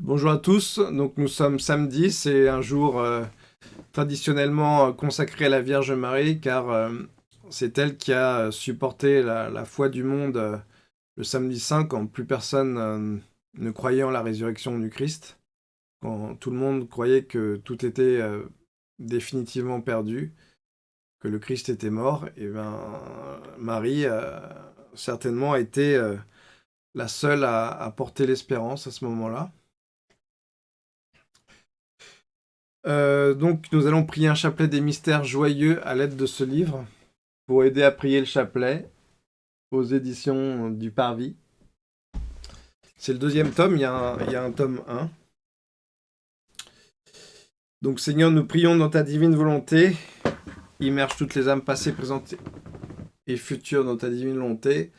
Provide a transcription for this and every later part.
Bonjour à tous, donc nous sommes samedi, c'est un jour euh, traditionnellement consacré à la Vierge Marie car euh, c'est elle qui a supporté la, foi du monde euh, le samedi saint quand plus personne ne croyait en la résurrection du Christ, quand tout le monde croyait que tout était définitivement perdu, que le Christ était mort, et bien Marie certainement a été la seule à porter l'espérance à ce moment-là. Euh, donc, nous allons prier un chapelet des mystères joyeux à l'aide de ce livre pour aider à prier le chapelet aux éditions du Parvis. C'est le deuxième tome, il y, a un, tome 1. Donc, Seigneur, nous prions dans ta divine volonté. Immerge toutes les âmes passées, présentes et futures dans ta divine volonté.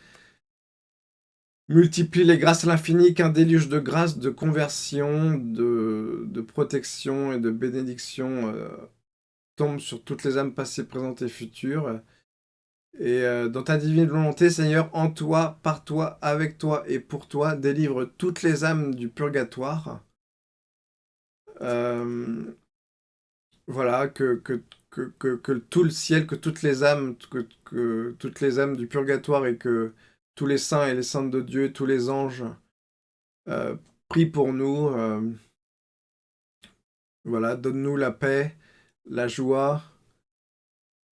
Multiplie les grâces à l'infini, qu'un déluge de grâce, de conversion, de, protection et de bénédiction euh, tombe sur toutes les âmes passées, présentes et futures. Et euh, dans ta divine volonté, Seigneur, en toi, par toi, avec toi et pour toi, délivre toutes les âmes du purgatoire. Euh, voilà, que, que, que, tout le ciel, que toutes les âmes, que toutes les âmes du purgatoire et que tous les saints et les saintes de Dieu, tous les anges, euh, prient pour nous. Euh, voilà, donne-nous la paix, la joie,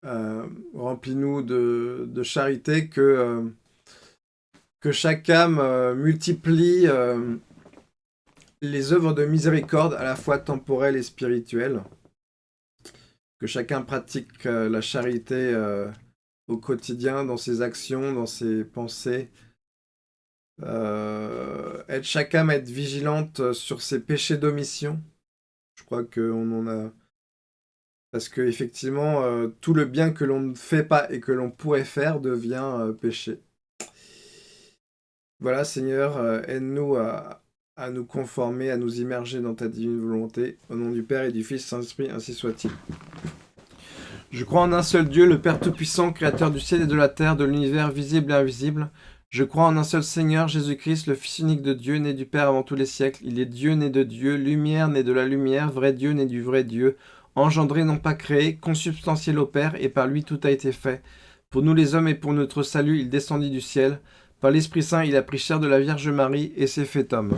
euh, remplis-nous de, charité, que, que chaque âme multiplie les œuvres de miséricorde à la fois temporelles et spirituelles, que chacun pratique la charité au quotidien, dans ses actions, dans ses pensées. Euh, être chaque âme être vigilante sur ses péchés d'omission. Je crois qu'on en a... Parce que effectivement, euh, tout le bien que l'on ne fait pas et que l'on pourrait faire devient euh, péché. Voilà, Seigneur, aide-nous à, à nous conformer, à nous immerger dans ta divine volonté. Au nom du Père et du Fils Saint-Esprit, ainsi soit-il. Je crois en un seul Dieu, le Père Tout-Puissant, Créateur du ciel et de la terre, de l'univers visible et invisible. Je crois en un seul Seigneur, Jésus-Christ, le Fils unique de Dieu, né du Père avant tous les siècles. Il est Dieu né de Dieu, lumière né de la lumière, vrai Dieu né du vrai Dieu, engendré non pas créé, consubstantiel au Père, et par lui tout a été fait. Pour nous les hommes et pour notre salut, il descendit du ciel. Par l'Esprit Saint, il a pris chair de la Vierge Marie et s'est fait homme.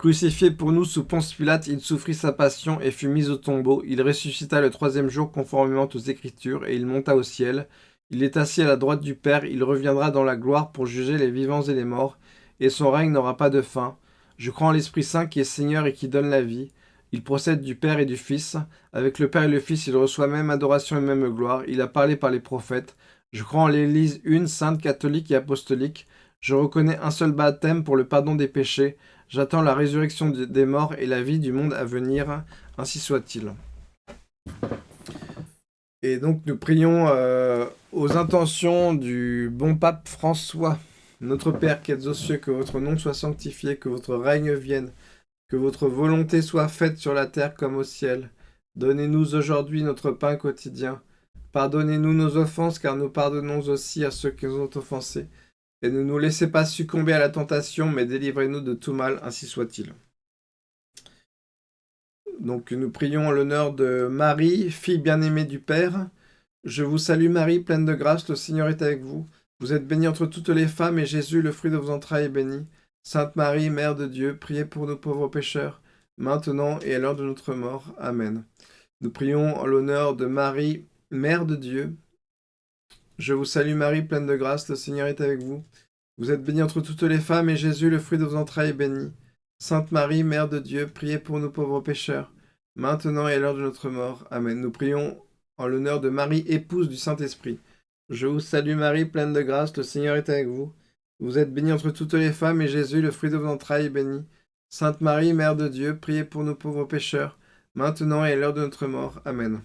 Crucifié pour nous sous Ponce Pilate, il souffrit sa passion et fut mis au tombeau. Il ressuscita le troisième jour conformément aux Écritures, et il monta au ciel. Il est assis à la droite du Père, il reviendra dans la gloire pour juger les vivants et les morts, et son règne n'aura pas de fin. Je crois en l'Esprit Saint qui est Seigneur et qui donne la vie. Il procède du Père et du Fils. Avec le Père et le Fils, il reçoit même adoration et même gloire. Il a parlé par les prophètes. Je crois en l'Église une, sainte, catholique et apostolique. Je reconnais un seul baptême pour le pardon des péchés. J'attends la résurrection des morts et la vie du monde à venir, ainsi soit-il. Et donc nous prions euh, aux intentions du bon pape François. Notre Père qui êtes aux cieux, que votre nom soit sanctifié, que votre règne vienne, que votre volonté soit faite sur la terre comme au ciel. Donnez-nous aujourd'hui notre pain quotidien. Pardonnez-nous nos offenses, car nous pardonnons aussi à ceux qui nous ont offensés et ne nous laissez pas succomber à la tentation, mais délivrez-nous de tout mal, ainsi soit-il. Donc nous prions en l'honneur de Marie, fille bien-aimée du Père. Je vous salue Marie, pleine de grâce, le Seigneur est avec vous. Vous êtes bénie entre toutes les femmes, et Jésus, le fruit de vos entrailles, est béni. Sainte Marie, Mère de Dieu, priez pour nos pauvres pécheurs, maintenant et à l'heure de notre mort. Amen. Nous prions en l'honneur de Marie, Mère de Dieu, je vous salue Marie, pleine de grâce, le Seigneur est avec vous. Vous êtes bénie entre toutes les femmes, et Jésus, le fruit de vos entrailles, est béni. Sainte Marie, Mère de Dieu, priez pour nous pauvres pécheurs, maintenant et à l'heure de notre mort. Amen. Nous prions en l'honneur de Marie, épouse du Saint-Esprit. Je vous salue Marie, pleine de grâce, le Seigneur est avec vous. Vous êtes bénie entre toutes les femmes, et Jésus, le fruit de vos entrailles, est béni. Sainte Marie, Mère de Dieu, priez pour nous pauvres pécheurs, maintenant et à l'heure de notre mort. Amen.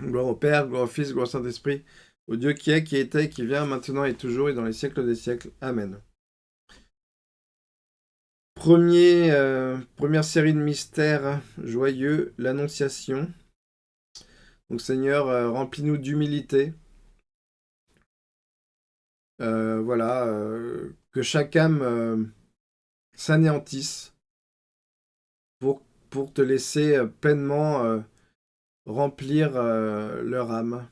Gloire au Père, gloire au Fils, gloire au Saint-Esprit, au Dieu qui est, qui était, qui vient, maintenant et toujours, et dans les siècles des siècles. Amen. Euh, première série de mystères joyeux, l'Annonciation. Donc Seigneur, euh, remplis-nous d'humilité. Euh, voilà, que chaque âme s'anéantissent pour, te laisser pleinement remplir leur âme.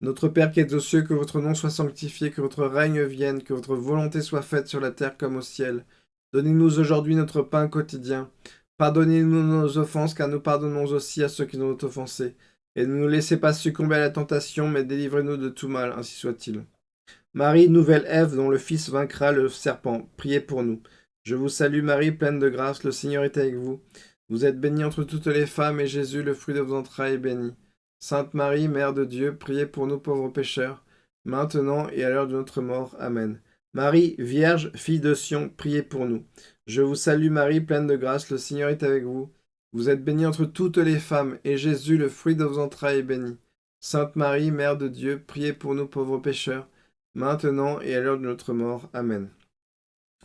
Notre Père qui es aux cieux, que votre nom soit sanctifié, que votre règne vienne, que votre volonté soit faite sur la terre comme au ciel. Donnez-nous aujourd'hui notre pain quotidien. Pardonnez-nous nos offenses, car nous pardonnons aussi à ceux qui nous ont offensés. Et ne nous laissez pas succomber à la tentation, mais délivrez-nous de tout mal, ainsi soit-il. Marie, nouvelle Ève, dont le Fils vaincra le serpent, priez pour nous. Je vous salue Marie, pleine de grâce, le Seigneur est avec vous. Vous êtes bénie entre toutes les femmes, et Jésus, le fruit de vos entrailles, est béni. Sainte Marie, Mère de Dieu, priez pour nous pauvres pécheurs, maintenant et à l'heure de notre mort. Amen. Marie, Vierge, fille de Sion, priez pour nous. Je vous salue Marie, pleine de grâce, le Seigneur est avec vous. Vous êtes bénie entre toutes les femmes, et Jésus, le fruit de vos entrailles, est béni. Sainte Marie, Mère de Dieu, priez pour nous pauvres pécheurs, maintenant et à l'heure de notre mort. Amen.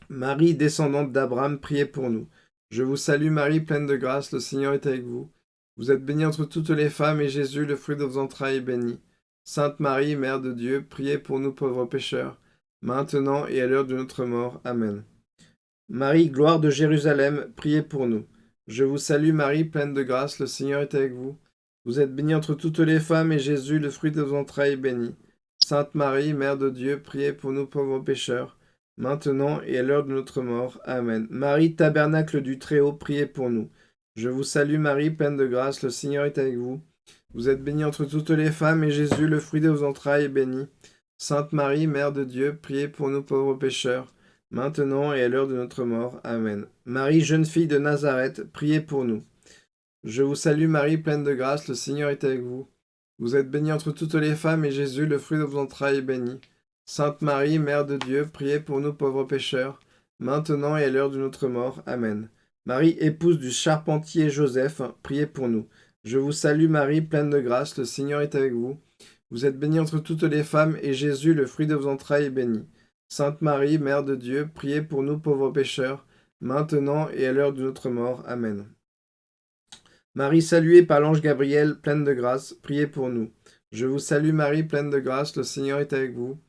Marie, descendante d'Abraham, priez pour nous. Je vous salue Marie, pleine de grâce, le Seigneur est avec vous. Vous êtes bénie entre toutes les femmes, et Jésus, le fruit de vos entrailles, est béni. Sainte Marie, Mère de Dieu, priez pour nous pauvres pécheurs, maintenant et à l'heure de notre mort. Amen. Marie, gloire de Jérusalem, priez pour nous. Je vous salue Marie, pleine de grâce, le Seigneur est avec vous. Vous êtes bénie entre toutes les femmes, et Jésus, le fruit de vos entrailles, est béni. Sainte Marie, Mère de Dieu, priez pour nous pauvres pécheurs, maintenant et à l'heure de notre mort. Amen. Marie, tabernacle du Très-Haut, priez pour nous. Je vous salue Marie, pleine de grâce, le Seigneur est avec vous. Vous êtes bénie entre toutes les femmes, et Jésus, le fruit de vos entrailles, est béni. Sainte Marie, Mère de Dieu, priez pour nous pauvres pécheurs, maintenant et à l'heure de notre mort. Amen. Marie, jeune fille de Nazareth, priez pour nous. Je vous salue Marie, pleine de grâce, le Seigneur est avec vous. Vous êtes bénie entre toutes les femmes, et Jésus, le fruit de vos entrailles, est béni. Sainte Marie, Mère de Dieu, priez pour nous pauvres pécheurs, maintenant et à l'heure de notre mort. Amen. Marie, épouse du charpentier Joseph, priez pour nous. Je vous salue Marie, pleine de grâce, le Seigneur est avec vous. Vous êtes bénie entre toutes les femmes, et Jésus, le fruit de vos entrailles, est béni. Sainte Marie, Mère de Dieu, priez pour nous pauvres pécheurs, maintenant et à l'heure de notre mort. Amen. Marie saluée par l'ange Gabriel, pleine de grâce, priez pour nous. Je vous salue Marie, pleine de grâce, le Seigneur est avec vous.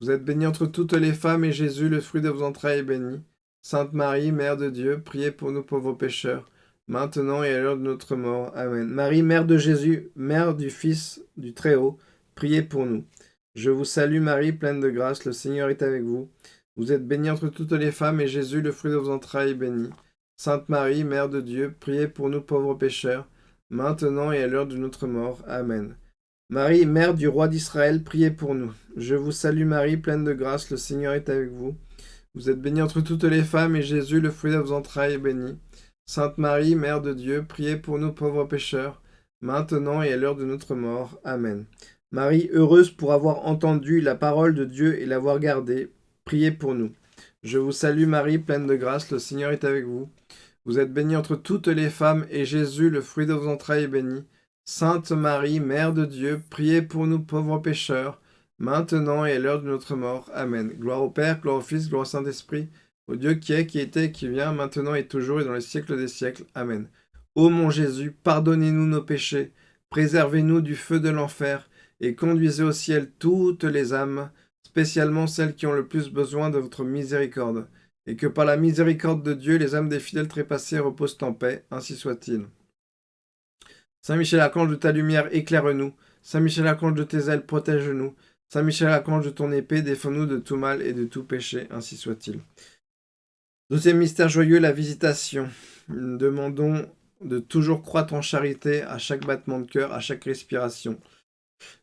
Vous êtes bénie entre toutes les femmes, et Jésus, le fruit de vos entrailles, est béni. Sainte Marie, Mère de Dieu, priez pour nous pauvres pécheurs, maintenant et à l'heure de notre mort. Amen. Marie, Mère de Jésus, Mère du Fils du Très-Haut, priez pour nous. Je vous salue Marie, pleine de grâce, le Seigneur est avec vous. Vous êtes bénie entre toutes les femmes, et Jésus, le fruit de vos entrailles, est béni. Sainte Marie, Mère de Dieu, priez pour nous pauvres pécheurs, maintenant et à l'heure de notre mort. Amen. Marie, Mère du Roi d'Israël, priez pour nous. Je vous salue Marie, pleine de grâce, le Seigneur est avec vous. Vous êtes bénie entre toutes les femmes, et Jésus, le fruit de vos entrailles, est béni. Sainte Marie, Mère de Dieu, priez pour nous pauvres pécheurs, maintenant et à l'heure de notre mort. Amen. Marie, heureuse pour avoir entendu la parole de Dieu et l'avoir gardée, priez pour nous. Je vous salue Marie, pleine de grâce, le Seigneur est avec vous. Vous êtes bénie entre toutes les femmes, et Jésus, le fruit de vos entrailles, est béni. Sainte Marie, Mère de Dieu, priez pour nous pauvres pécheurs, maintenant et à l'heure de notre mort. Amen. Gloire au Père, gloire au Fils, gloire au Saint-Esprit, au Dieu qui est, qui était, qui vient, maintenant et toujours et dans les siècles des siècles. Amen. Ô mon Jésus, pardonnez-nous nos péchés, préservez-nous du feu de l'enfer, et conduisez au ciel toutes les âmes, spécialement celles qui ont le plus besoin de votre miséricorde, et que par la miséricorde de Dieu, les âmes des fidèles trépassés reposent en paix, ainsi soit-il. Saint Michel Archange de ta lumière, éclaire-nous. Saint Michel Archange de tes ailes, protège-nous. Saint Michel Archange de ton épée, défends-nous de tout mal et de tout péché, ainsi soit-il. Deuxième mystère joyeux, la visitation. Demandons de toujours croître en charité à chaque battement de cœur, à chaque respiration.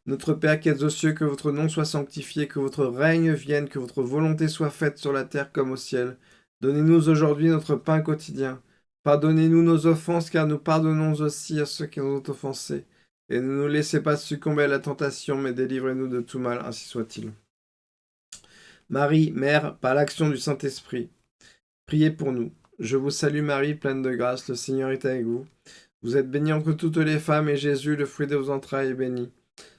Notre Père qui êtes aux cieux, que votre nom soit sanctifié, que votre règne vienne, que votre volonté soit faite sur la terre comme au ciel. Donnez-nous aujourd'hui notre pain quotidien. Pardonnez-nous nos offenses, car nous pardonnons aussi à ceux qui nous ont offensés. Et ne nous laissez pas succomber à la tentation, mais délivrez-nous de tout mal, ainsi soit-il. Marie, Mère, par l'action du Saint-Esprit, priez pour nous. Je vous salue Marie, pleine de grâce, le Seigneur est avec vous. Vous êtes bénie entre toutes les femmes, et Jésus, le fruit de vos entrailles, est béni.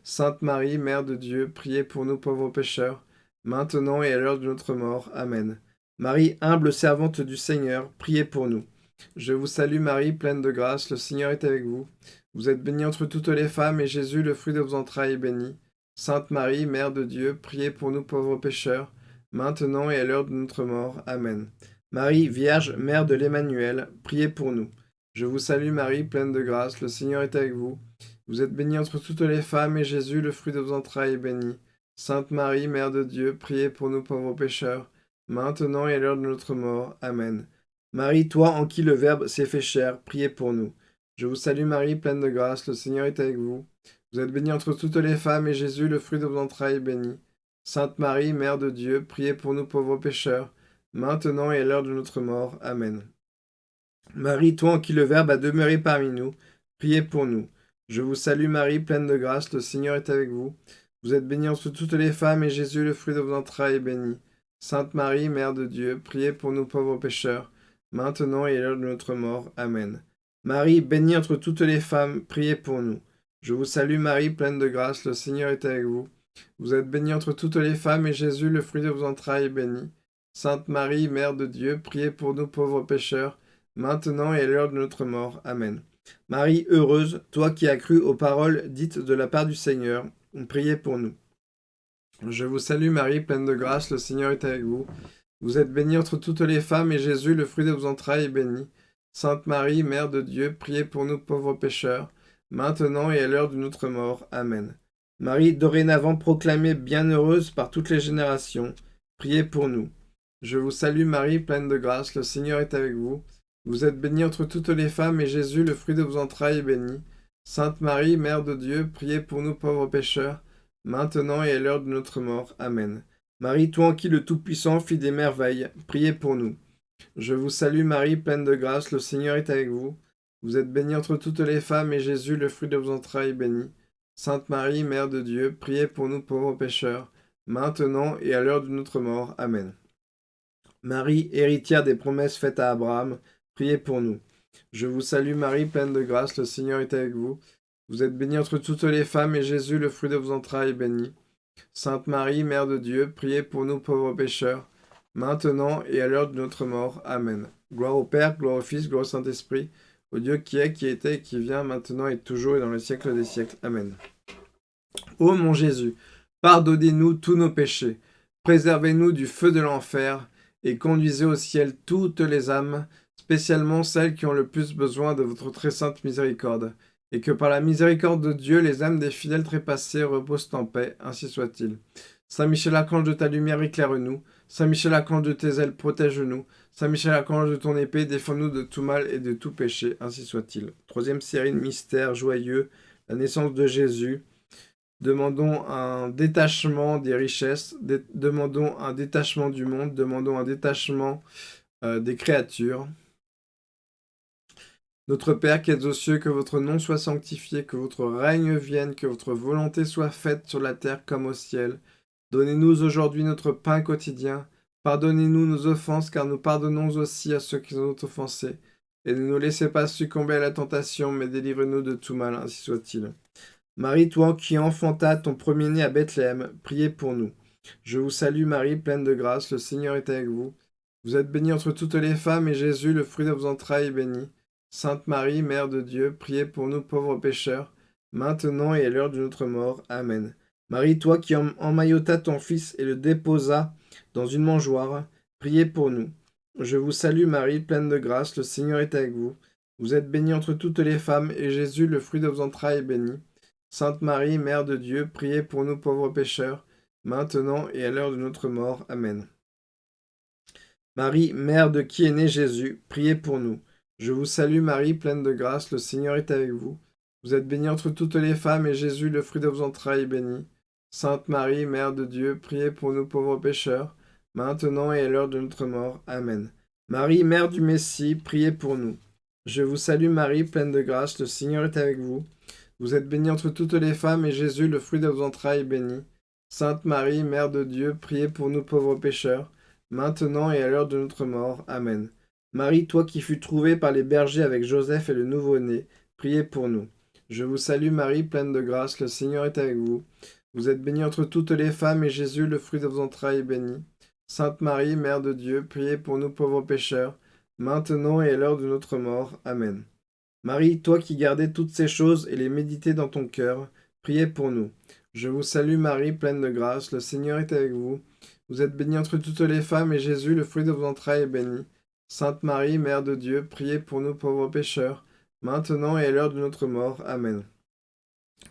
Sainte Marie, Mère de Dieu, priez pour nous pauvres pécheurs, maintenant et à l'heure de notre mort. Amen. Marie, humble servante du Seigneur, priez pour nous. Je vous salue Marie, pleine de grâce, le Seigneur est avec vous. Vous êtes bénie entre toutes les femmes, et Jésus, le fruit de vos entrailles, est béni. Sainte Marie, Mère de Dieu, priez pour nous pauvres pécheurs, maintenant et à l'heure de notre mort. Amen. Marie, Vierge, Mère de l'Emmanuel, priez pour nous. Je vous salue Marie, pleine de grâce, le Seigneur est avec vous. Vous êtes bénie entre toutes les femmes, et Jésus, le fruit de vos entrailles, est béni. Sainte Marie, Mère de Dieu, priez pour nous pauvres pécheurs, maintenant et à l'heure de notre mort. Amen. Marie, toi en qui le Verbe s'est fait chair, priez pour nous. Je vous salue Marie, pleine de grâce, le Seigneur est avec vous. Vous êtes bénie entre toutes les femmes, et Jésus, le fruit de vos entrailles, est béni. Sainte Marie, Mère de Dieu, priez pour nous pauvres pécheurs, maintenant et à l'heure de notre mort. Amen. Marie, toi en qui le Verbe a demeuré parmi nous, priez pour nous. Je vous salue Marie, pleine de grâce, le Seigneur est avec vous. Vous êtes bénie entre toutes les femmes, et Jésus, le fruit de vos entrailles, est béni. Sainte Marie, Mère de Dieu, priez pour nous pauvres pécheurs, maintenant et à l'heure de notre mort. Amen. Marie, bénie entre toutes les femmes, priez pour nous. Je vous salue Marie, pleine de grâce, le Seigneur est avec vous. Vous êtes bénie entre toutes les femmes, et Jésus, le fruit de vos entrailles, est béni. Sainte Marie, Mère de Dieu, priez pour nous pauvres pécheurs, maintenant et à l'heure de notre mort. Amen. Marie, heureuse, toi qui as cru aux paroles dites de la part du Seigneur, priez pour nous. Je vous salue Marie, pleine de grâce, le Seigneur est avec vous. Vous êtes bénie entre toutes les femmes, et Jésus, le fruit de vos entrailles, est béni. Sainte Marie, Mère de Dieu, priez pour nous pauvres pécheurs, maintenant et à l'heure de notre mort. Amen. Marie, dorénavant proclamée bienheureuse par toutes les générations, priez pour nous. Je vous salue Marie, pleine de grâce, le Seigneur est avec vous. Vous êtes bénie entre toutes les femmes, et Jésus, le fruit de vos entrailles, est béni. Sainte Marie, Mère de Dieu, priez pour nous pauvres pécheurs, maintenant et à l'heure de notre mort. Amen. Marie, toi en qui le Tout-Puissant fit des merveilles, priez pour nous. Je vous salue Marie, pleine de grâce, le Seigneur est avec vous. Vous êtes bénie entre toutes les femmes, et Jésus, le fruit de vos entrailles, est béni. Sainte Marie, Mère de Dieu, priez pour nous pauvres pécheurs, maintenant et à l'heure de notre mort. Amen. Marie, héritière des promesses faites à Abraham, priez pour nous. Je vous salue Marie, pleine de grâce, le Seigneur est avec vous. Vous êtes bénie entre toutes les femmes, et Jésus, le fruit de vos entrailles, est béni. Sainte Marie, Mère de Dieu, priez pour nous pauvres pécheurs, maintenant et à l'heure de notre mort. Amen. Gloire au Père, gloire au Fils, gloire au Saint-Esprit, au Dieu qui est, qui était, qui vient, maintenant et toujours, et dans les siècles des siècles. Amen. Ô mon Jésus, pardonnez-nous tous nos péchés, préservez-nous du feu de l'enfer, et conduisez au ciel toutes les âmes, spécialement celles qui ont le plus besoin de votre très sainte miséricorde, et que par la miséricorde de Dieu, les âmes des fidèles trépassés reposent en paix, ainsi soit-il. Saint Michel Archange de ta lumière, éclaire-nous. Saint Michel Archange de tes ailes, protège-nous. Saint Michel Archange de ton épée, défends-nous de tout mal et de tout péché, ainsi soit-il. Troisième série de mystères joyeux, la naissance de Jésus. Demandons un détachement des richesses, demandons un détachement du monde, demandons un détachement euh, des créatures. Notre Père qui êtes aux cieux, que votre nom soit sanctifié, que votre règne vienne, que votre volonté soit faite sur la terre comme au ciel. Donnez-nous aujourd'hui notre pain quotidien. Pardonnez-nous nos offenses, car nous pardonnons aussi à ceux qui nous ont offensés. Et ne nous laissez pas succomber à la tentation, mais délivrez-nous de tout mal, ainsi soit-il. Marie, toi qui enfanta ton premier-né à Bethléem, priez pour nous. Je vous salue Marie, pleine de grâce, le Seigneur est avec vous. Vous êtes bénie entre toutes les femmes, et Jésus, le fruit de vos entrailles, est béni. Sainte Marie, Mère de Dieu, priez pour nous pauvres pécheurs, maintenant et à l'heure de notre mort. Amen. Marie, toi qui emmaillota ton Fils et le déposa dans une mangeoire, priez pour nous. Je vous salue Marie, pleine de grâce, le Seigneur est avec vous. Vous êtes bénie entre toutes les femmes, et Jésus, le fruit de vos entrailles, est béni. Sainte Marie, Mère de Dieu, priez pour nous pauvres pécheurs, maintenant et à l'heure de notre mort. Amen. Marie, Mère de qui est né Jésus, priez pour nous. Je vous salue Marie, pleine de grâce, le Seigneur est avec vous. Vous êtes bénie entre toutes les femmes, et Jésus, le fruit de vos entrailles, est béni. Sainte Marie, Mère de Dieu, priez pour nous pauvres pécheurs, maintenant et à l'heure de notre mort. Amen. Marie, Mère du Messie, priez pour nous. Je vous salue Marie, pleine de grâce, le Seigneur est avec vous. Vous êtes bénie entre toutes les femmes, et Jésus, le fruit de vos entrailles, est béni. Sainte Marie, Mère de Dieu, priez pour nous pauvres pécheurs, maintenant et à l'heure de notre mort. Amen. Marie, toi qui fus trouvée par les bergers avec Joseph et le nouveau-né, priez pour nous. Je vous salue Marie, pleine de grâce, le Seigneur est avec vous. Vous êtes bénie entre toutes les femmes, et Jésus, le fruit de vos entrailles, est béni. Sainte Marie, Mère de Dieu, priez pour nous pauvres pécheurs, maintenant et à l'heure de notre mort. Amen. Marie, toi qui gardais toutes ces choses et les méditais dans ton cœur, priez pour nous. Je vous salue Marie, pleine de grâce, le Seigneur est avec vous. Vous êtes bénie entre toutes les femmes, et Jésus, le fruit de vos entrailles, est béni. Sainte Marie, Mère de Dieu, priez pour nous pauvres pécheurs, maintenant et à l'heure de notre mort. Amen.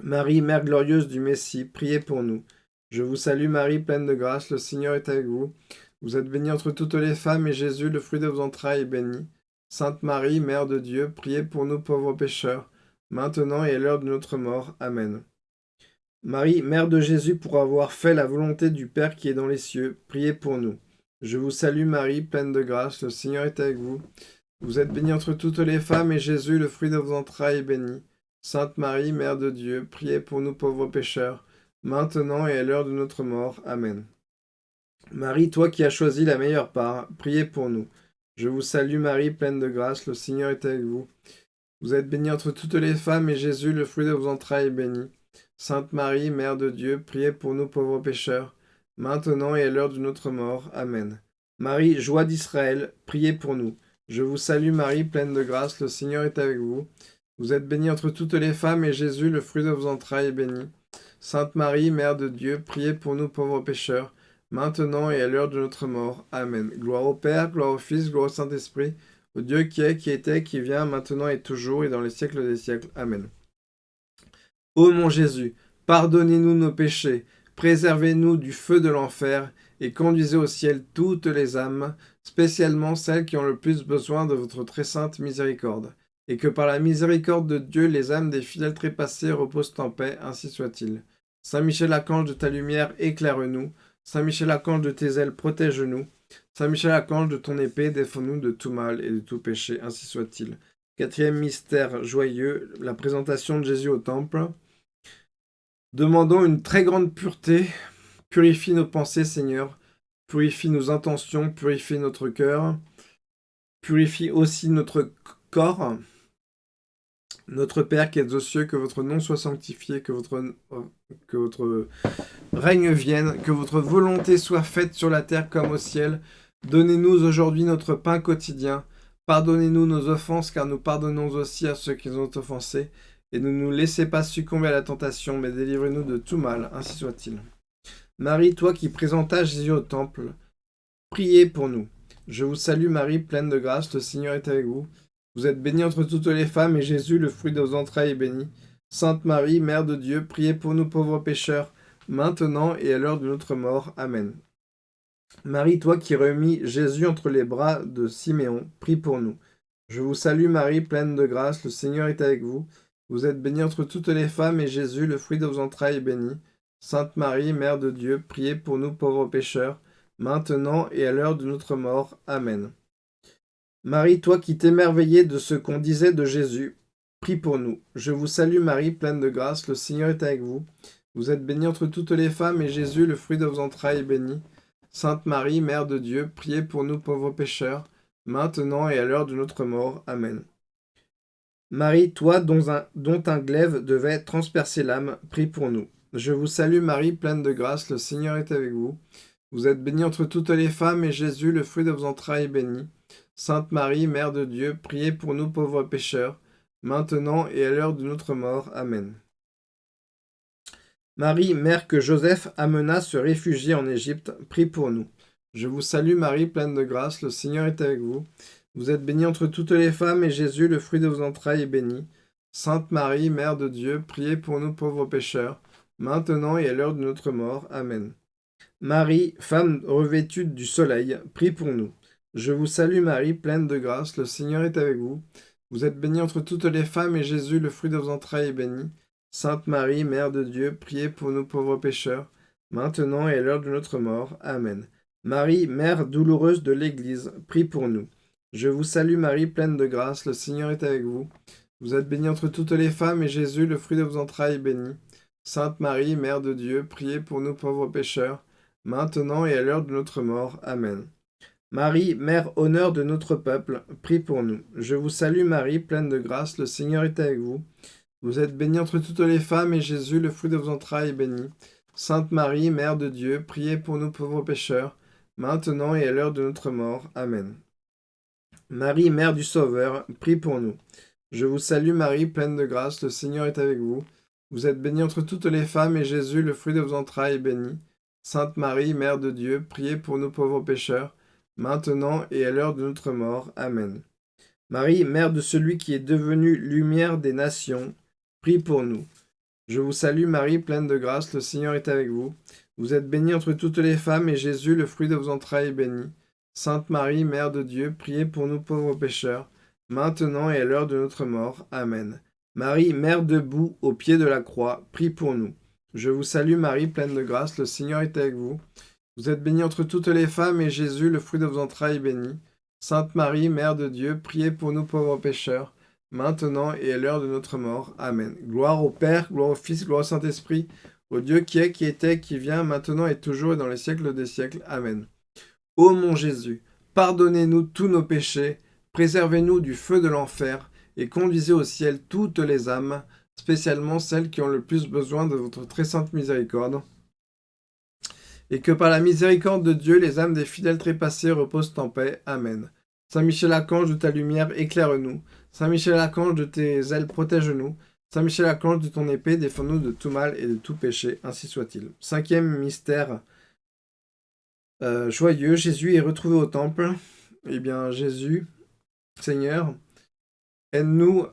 Marie, Mère glorieuse du Messie, priez pour nous. Je vous salue Marie, pleine de grâce, le Seigneur est avec vous. Vous êtes bénie entre toutes les femmes, et Jésus, le fruit de vos entrailles, est béni. Sainte Marie, Mère de Dieu, priez pour nous pauvres pécheurs, maintenant et à l'heure de notre mort. Amen. Marie, Mère de Jésus, pour avoir fait la volonté du Père qui est dans les cieux, priez pour nous. Je vous salue Marie, pleine de grâce, le Seigneur est avec vous. Vous êtes bénie entre toutes les femmes, et Jésus, le fruit de vos entrailles, est béni. Sainte Marie, Mère de Dieu, priez pour nous pauvres pécheurs, maintenant et à l'heure de notre mort. Amen. Marie, toi qui as choisi la meilleure part, priez pour nous. Je vous salue Marie, pleine de grâce, le Seigneur est avec vous. Vous êtes bénie entre toutes les femmes, et Jésus, le fruit de vos entrailles, est béni. Sainte Marie, Mère de Dieu, priez pour nous pauvres pécheurs, maintenant et à l'heure de notre mort. Amen. Marie, joie d'Israël, priez pour nous. Je vous salue Marie, pleine de grâce, le Seigneur est avec vous. Vous êtes bénie entre toutes les femmes, et Jésus, le fruit de vos entrailles, est béni. Sainte Marie, Mère de Dieu, priez pour nous pauvres pécheurs, maintenant et à l'heure de notre mort. Amen. Gloire au Père, gloire au Fils, gloire au Saint-Esprit, au Dieu qui est, qui était, qui vient, maintenant et toujours, et dans les siècles des siècles. Amen. Ô mon Jésus, pardonnez-nous nos péchés, préservez-nous du feu de l'enfer, et conduisez au ciel toutes les âmes, spécialement celles qui ont le plus besoin de votre très sainte miséricorde. Et que par la miséricorde de Dieu, les âmes des fidèles trépassés reposent en paix, ainsi soit-il. Saint Michel Archange de ta lumière, éclaire-nous. Saint Michel Archange de tes ailes, protège-nous. Saint Michel Archange de ton épée, défends-nous de tout mal et de tout péché, ainsi soit-il. Quatrième mystère joyeux, la présentation de Jésus au temple. Demandons une très grande pureté. Purifie nos pensées, Seigneur. Purifie nos intentions, purifie notre cœur. Purifie aussi notre corps. Notre Père qui êtes aux cieux, que votre nom soit sanctifié, que votre, que votre règne vienne, que votre volonté soit faite sur la terre comme au ciel. Donnez-nous aujourd'hui notre pain quotidien. Pardonnez-nous nos offenses, car nous pardonnons aussi à ceux qui nous ont offensés. Et ne nous laissez pas succomber à la tentation, mais délivrez-nous de tout mal, ainsi soit-il. Marie, toi qui présentas Jésus au temple, priez pour nous. Je vous salue Marie, pleine de grâce, le Seigneur est avec vous. Vous êtes bénie entre toutes les femmes, et Jésus, le fruit de vos entrailles, est béni. Sainte Marie, Mère de Dieu, priez pour nous pauvres pécheurs, maintenant et à l'heure de notre mort. Amen. Marie, toi qui remis Jésus entre les bras de Siméon, prie pour nous. Je vous salue Marie, pleine de grâce, le Seigneur est avec vous. Vous êtes bénie entre toutes les femmes, et Jésus, le fruit de vos entrailles, est béni. Sainte Marie, Mère de Dieu, priez pour nous pauvres pécheurs, maintenant et à l'heure de notre mort. Amen. Marie, toi qui t'émerveillais de ce qu'on disait de Jésus, prie pour nous. Je vous salue Marie, pleine de grâce, le Seigneur est avec vous. Vous êtes bénie entre toutes les femmes, et Jésus, le fruit de vos entrailles, est béni. Sainte Marie, Mère de Dieu, priez pour nous pauvres pécheurs, maintenant et à l'heure de notre mort. Amen. Marie, toi dont un, glaive devait transpercer l'âme, prie pour nous. Je vous salue Marie, pleine de grâce, le Seigneur est avec vous. Vous êtes bénie entre toutes les femmes, et Jésus, le fruit de vos entrailles, est béni. Sainte Marie, Mère de Dieu, priez pour nous pauvres pécheurs, maintenant et à l'heure de notre mort. Amen. Marie, mère que Joseph amena se réfugier en Égypte, prie pour nous. Je vous salue Marie, pleine de grâce, le Seigneur est avec vous. Vous êtes bénie entre toutes les femmes, et Jésus, le fruit de vos entrailles, est béni. Sainte Marie, Mère de Dieu, priez pour nous pauvres pécheurs, maintenant et à l'heure de notre mort. Amen. Marie, femme revêtue du soleil, prie pour nous. Je vous salue Marie, pleine de grâce, le Seigneur est avec vous. Vous êtes bénie entre toutes les femmes, et Jésus, le fruit de vos entrailles, est béni. Sainte Marie, Mère de Dieu, priez pour nous pauvres pécheurs, maintenant et à l'heure de notre mort. Amen. Marie, Mère douloureuse de l'Église, prie pour nous. Je vous salue Marie, pleine de grâce, le Seigneur est avec vous. Vous êtes bénie entre toutes les femmes, et Jésus, le fruit de vos entrailles, est béni. Sainte Marie, Mère de Dieu, priez pour nous pauvres pécheurs, maintenant et à l'heure de notre mort. Amen. Marie, Mère honneur de notre peuple, prie pour nous. Je vous salue Marie, pleine de grâce, le Seigneur est avec vous. Vous êtes bénie entre toutes les femmes, et Jésus, le fruit de vos entrailles, est béni. Sainte Marie, Mère de Dieu, priez pour nous pauvres pécheurs, maintenant et à l'heure de notre mort. Amen. Marie, Mère du Sauveur, prie pour nous. Je vous salue Marie, pleine de grâce, le Seigneur est avec vous. Vous êtes bénie entre toutes les femmes, et Jésus, le fruit de vos entrailles, est béni. Sainte Marie, Mère de Dieu, priez pour nous pauvres pécheurs, maintenant et à l'heure de notre mort. Amen. Marie, Mère de celui qui est devenu lumière des nations, prie pour nous. Je vous salue Marie, pleine de grâce, le Seigneur est avec vous. Vous êtes bénie entre toutes les femmes, et Jésus, le fruit de vos entrailles, est béni. Sainte Marie, Mère de Dieu, priez pour nous pauvres pécheurs, maintenant et à l'heure de notre mort. Amen. Marie, Mère debout au pied de la croix, prie pour nous. Je vous salue Marie, pleine de grâce, le Seigneur est avec vous. Vous êtes bénie entre toutes les femmes, et Jésus, le fruit de vos entrailles, est béni. Sainte Marie, Mère de Dieu, priez pour nous pauvres pécheurs, maintenant et à l'heure de notre mort. Amen. Gloire au Père, gloire au Fils, gloire au Saint-Esprit, au Dieu qui est, qui était, qui vient, maintenant et toujours et dans les siècles des siècles. Amen. Ô mon Jésus, pardonnez-nous tous nos péchés, préservez-nous du feu de l'enfer, et conduisez au ciel toutes les âmes, spécialement celles qui ont le plus besoin de votre très sainte miséricorde. Et que par la miséricorde de Dieu, les âmes des fidèles trépassés reposent en paix. Amen. Saint Michel Archange, de ta lumière, éclaire-nous. Saint Michel Archange, de tes ailes, protège-nous. Saint Michel Archange, de ton épée, défends-nous de tout mal et de tout péché, ainsi soit-il. Cinquième mystère euh, joyeux, Jésus est retrouvé au temple. Eh bien, Jésus, Seigneur, aide-nous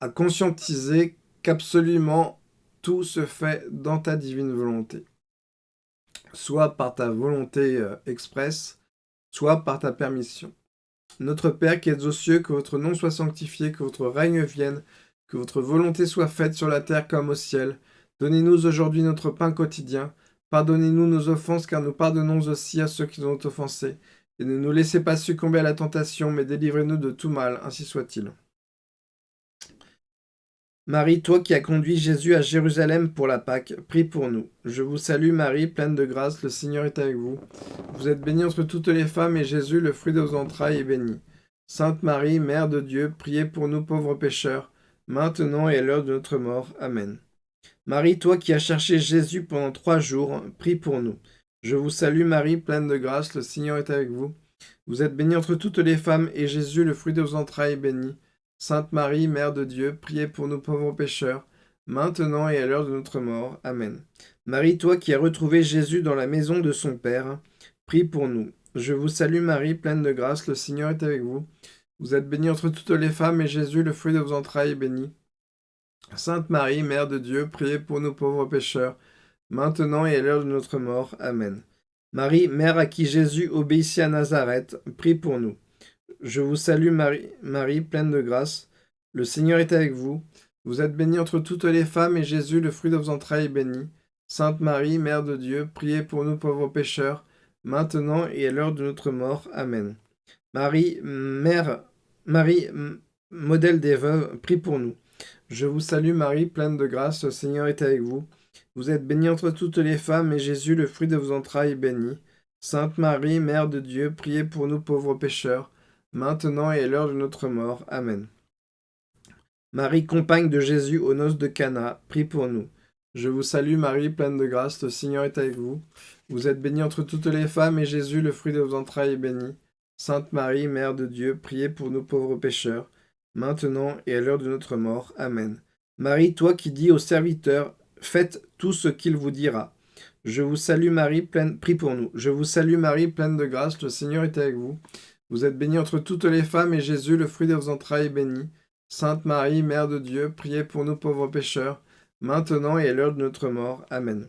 à conscientiser qu'absolument tout se fait dans ta divine volonté. Soit par ta volonté euh, expresse, soit par ta permission. Notre Père qui êtes aux cieux, que votre nom soit sanctifié, que votre règne vienne, que votre volonté soit faite sur la terre comme au ciel. Donnez-nous aujourd'hui notre pain quotidien. Pardonnez-nous nos offenses, car nous pardonnons aussi à ceux qui nous ont offensés. Et ne nous laissez pas succomber à la tentation, mais délivrez-nous de tout mal, ainsi soit-il. Marie, toi qui as conduit Jésus à Jérusalem pour la Pâque, prie pour nous. Je vous salue Marie, pleine de grâce, le Seigneur est avec vous. Vous êtes bénie entre toutes les femmes, et Jésus, le fruit de vos entrailles, est béni. Sainte Marie, Mère de Dieu, priez pour nous pauvres pécheurs, maintenant et à l'heure de notre mort. Amen. Marie, toi qui as cherché Jésus pendant trois jours, prie pour nous. Je vous salue Marie, pleine de grâce, le Seigneur est avec vous. Vous êtes bénie entre toutes les femmes, et Jésus, le fruit de vos entrailles, est béni. Sainte Marie, Mère de Dieu, priez pour nous pauvres pécheurs, maintenant et à l'heure de notre mort. Amen. Marie, toi qui as retrouvé Jésus dans la maison de son Père, prie pour nous. Je vous salue Marie, pleine de grâce, le Seigneur est avec vous. Vous êtes bénie entre toutes les femmes, et Jésus, le fruit de vos entrailles, est béni. Sainte Marie, Mère de Dieu, priez pour nous pauvres pécheurs, maintenant et à l'heure de notre mort. Amen. Marie, Mère à qui Jésus obéissait à Nazareth, prie pour nous. Je vous salue Marie, Marie, pleine de grâce. Le Seigneur est avec vous. Vous êtes bénie entre toutes les femmes, et Jésus, le fruit de vos entrailles, est béni. Sainte Marie, Mère de Dieu, priez pour nous pauvres pécheurs, maintenant et à l'heure de notre mort. Amen. Marie, Mère, Marie, modèle des veuves, prie pour nous. Je vous salue Marie, pleine de grâce, le Seigneur est avec vous. Vous êtes bénie entre toutes les femmes, et Jésus, le fruit de vos entrailles, est béni. Sainte Marie, Mère de Dieu, priez pour nous pauvres pécheurs, maintenant et à l'heure de notre mort. Amen. Marie, compagne de Jésus aux noces de Cana, prie pour nous. Je vous salue Marie, pleine de grâce, le Seigneur est avec vous. Vous êtes bénie entre toutes les femmes, et Jésus, le fruit de vos entrailles, est béni. Sainte Marie, Mère de Dieu, priez pour nous pauvres pécheurs, maintenant et à l'heure de notre mort. Amen. Marie, toi qui dis aux serviteurs, faites tout ce qu'il vous dira. Je vous salue Marie, pleine, prie pour nous. Je vous salue Marie, pleine de grâce, le Seigneur est avec vous. Vous êtes bénie entre toutes les femmes, et Jésus, le fruit de vos entrailles, est béni. Sainte Marie, Mère de Dieu, priez pour nous pauvres pécheurs, maintenant et à l'heure de notre mort. Amen.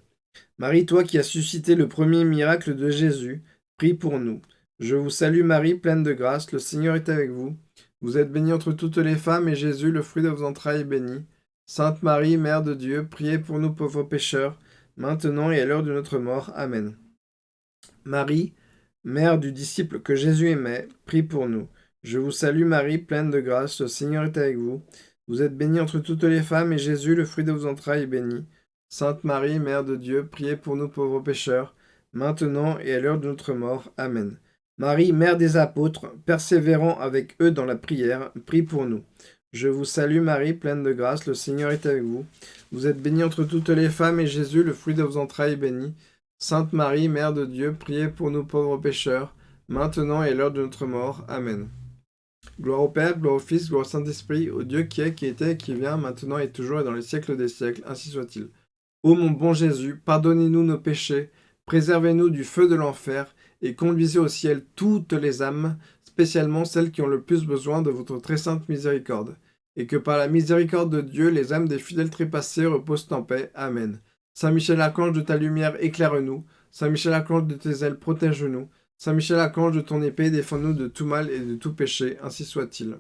Marie, toi qui as suscité le premier miracle de Jésus, prie pour nous. Je vous salue Marie, pleine de grâce, le Seigneur est avec vous. Vous êtes bénie entre toutes les femmes, et Jésus, le fruit de vos entrailles, est béni. Sainte Marie, Mère de Dieu, priez pour nous pauvres pécheurs, maintenant et à l'heure de notre mort. Amen. Marie, Mère du disciple que Jésus aimait, prie pour nous. Je vous salue Marie, pleine de grâce, le Seigneur est avec vous. Vous êtes bénie entre toutes les femmes, et Jésus, le fruit de vos entrailles, est béni. Sainte Marie, Mère de Dieu, priez pour nous pauvres pécheurs, maintenant et à l'heure de notre mort. Amen. Marie, Mère des apôtres, persévérant avec eux dans la prière, prie pour nous. Je vous salue Marie, pleine de grâce, le Seigneur est avec vous. Vous êtes bénie entre toutes les femmes, et Jésus, le fruit de vos entrailles, est béni. Sainte Marie, Mère de Dieu, priez pour nous pauvres pécheurs, maintenant et à l'heure de notre mort. Amen. Gloire au Père, gloire au Fils, gloire au Saint-Esprit, au Dieu qui est, qui était, qui vient, maintenant et toujours et dans les siècles des siècles, ainsi soit-il. Ô mon bon Jésus, pardonnez-nous nos péchés, préservez-nous du feu de l'enfer, et conduisez au ciel toutes les âmes, spécialement celles qui ont le plus besoin de votre très sainte miséricorde. Et que par la miséricorde de Dieu, les âmes des fidèles trépassés reposent en paix. Amen. Saint Michel Archange de ta lumière, éclaire-nous. Saint Michel Archange de tes ailes, protège-nous. Saint Michel Archange de ton épée, défends-nous de tout mal et de tout péché, ainsi soit-il.